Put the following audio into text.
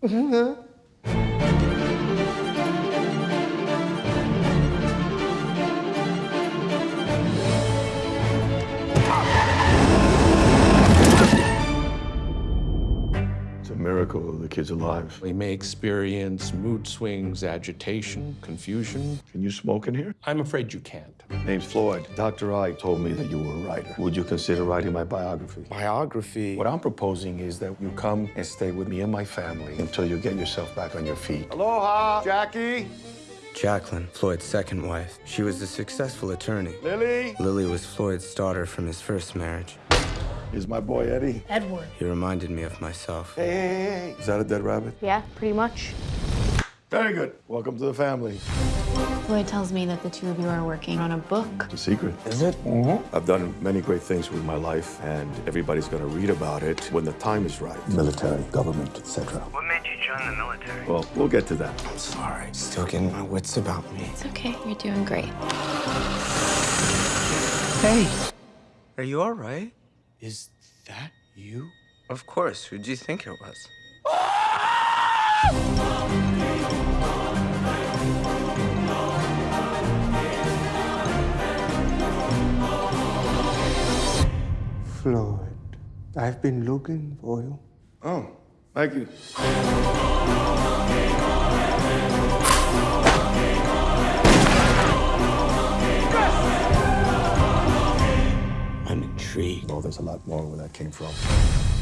It's a miracle the kid's alive. We may experience mood swings, agitation, confusion. Can you smoke in here? I'm afraid you can't. My name's Floyd. Dr. I told me that you were a writer. Would you consider writing my biography? Biography. What I'm proposing is that you come and stay with me and my family until you get yourself back on your feet. Aloha, Jackie. Jacqueline, Floyd's second wife. She was a successful attorney. Lily. Lily was Floyd's daughter from his first marriage. Here's my boy Eddie. Edward. He reminded me of myself. Hey, hey, hey, hey. Is that a dead rabbit? Yeah, pretty much. Very good. Welcome to the family. Floyd tells me that the two of you are working on a book. It's a secret. Is it? Mm-hmm. I've done many great things with my life, and everybody's going to read about it when the time is right. Military, government, etc. What made you join the military? Well, we'll get to that. I'm sorry. Still getting my wits about me. It's okay, you're doing great. Hey! Are you all right? Is that you? Of course. Who'd you think it was? Floyd, I've been looking for you. Oh, thank you. I'm intrigued. Well, there's a lot more where that came from.